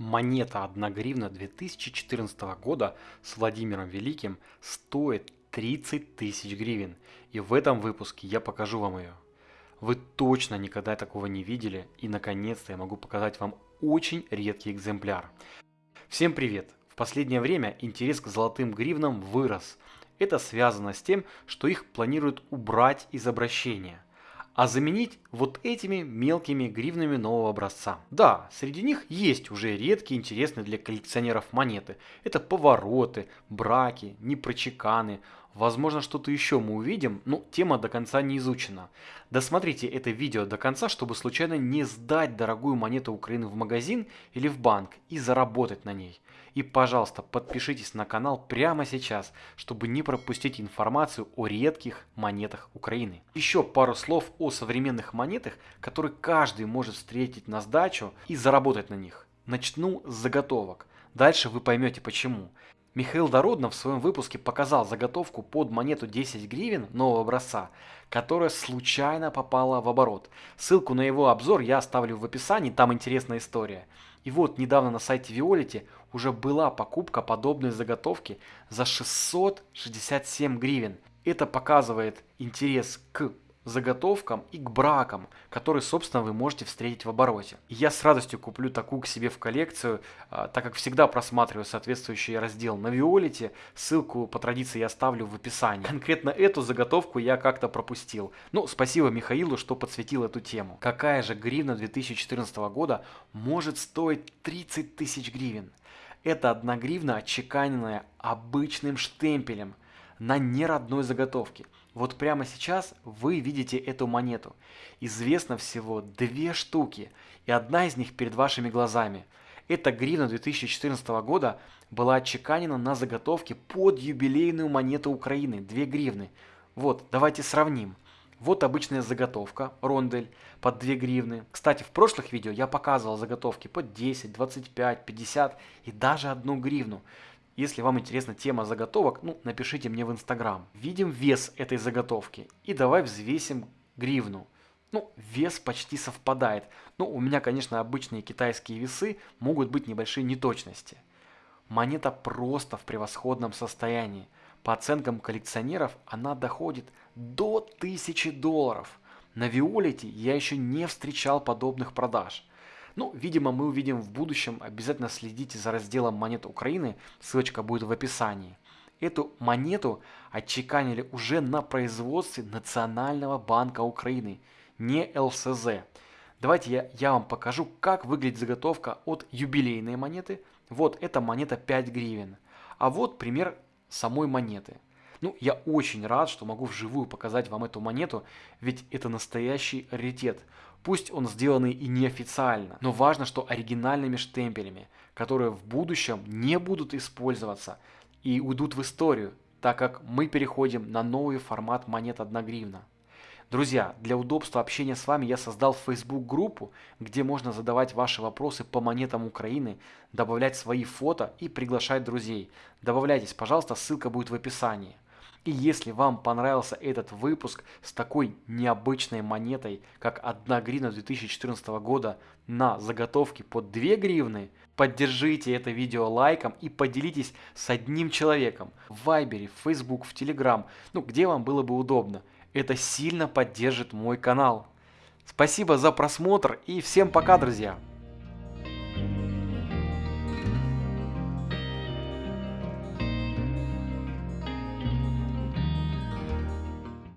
Монета 1 гривна 2014 года с Владимиром Великим стоит 30 тысяч гривен. И в этом выпуске я покажу вам ее. Вы точно никогда такого не видели и наконец-то я могу показать вам очень редкий экземпляр. Всем привет! В последнее время интерес к золотым гривнам вырос. Это связано с тем, что их планируют убрать из обращения – а заменить вот этими мелкими гривнами нового образца. Да, среди них есть уже редкие интересные для коллекционеров монеты. Это повороты, браки, непрочеканы, Возможно, что-то еще мы увидим, но тема до конца не изучена. Досмотрите это видео до конца, чтобы случайно не сдать дорогую монету Украины в магазин или в банк и заработать на ней. И, пожалуйста, подпишитесь на канал прямо сейчас, чтобы не пропустить информацию о редких монетах Украины. Еще пару слов о современных монетах, которые каждый может встретить на сдачу и заработать на них. Начну с заготовок. Дальше вы поймете почему. Михаил Дороднов в своем выпуске показал заготовку под монету 10 гривен нового образца, которая случайно попала в оборот. Ссылку на его обзор я оставлю в описании, там интересная история. И вот недавно на сайте Виолити уже была покупка подобной заготовки за 667 гривен. Это показывает интерес к заготовкам и к бракам, которые, собственно, вы можете встретить в обороте. я с радостью куплю такую к себе в коллекцию, а, так как всегда просматриваю соответствующий раздел на Виолите. Ссылку по традиции я оставлю в описании. Конкретно эту заготовку я как-то пропустил. Ну, спасибо Михаилу, что подсветил эту тему. Какая же гривна 2014 года может стоить 30 тысяч гривен? Это одна гривна, отчеканенная обычным штемпелем на неродной заготовке. Вот прямо сейчас вы видите эту монету. Известно всего две штуки, и одна из них перед вашими глазами. Эта гривна 2014 года была отчеканена на заготовке под юбилейную монету Украины, 2 гривны. Вот, давайте сравним. Вот обычная заготовка, рондель, под 2 гривны. Кстати, в прошлых видео я показывал заготовки под 10, 25, 50 и даже 1 гривну. Если вам интересна тема заготовок, ну, напишите мне в Инстаграм. Видим вес этой заготовки. И давай взвесим гривну. Ну, вес почти совпадает. Но у меня, конечно, обычные китайские весы могут быть небольшие неточности. Монета просто в превосходном состоянии. По оценкам коллекционеров она доходит до 1000 долларов. На Виолете я еще не встречал подобных продаж. Ну, видимо, мы увидим в будущем. Обязательно следите за разделом монет Украины. Ссылочка будет в описании. Эту монету отчеканили уже на производстве Национального банка Украины, не ЛСЗ. Давайте я, я вам покажу, как выглядит заготовка от юбилейной монеты. Вот эта монета 5 гривен. А вот пример самой монеты. Ну, я очень рад, что могу вживую показать вам эту монету, ведь это настоящий раритет. Пусть он сделанный и неофициально, но важно, что оригинальными штемпелями, которые в будущем не будут использоваться и уйдут в историю, так как мы переходим на новый формат монет 1 гривна. Друзья, для удобства общения с вами я создал Facebook группу, где можно задавать ваши вопросы по монетам Украины, добавлять свои фото и приглашать друзей. Добавляйтесь, пожалуйста, ссылка будет в описании. И если вам понравился этот выпуск с такой необычной монетой, как 1 гривна 2014 года на заготовке под 2 гривны, поддержите это видео лайком и поделитесь с одним человеком в Вайбере, в Facebook, в Telegram, ну где вам было бы удобно. Это сильно поддержит мой канал. Спасибо за просмотр и всем пока, друзья!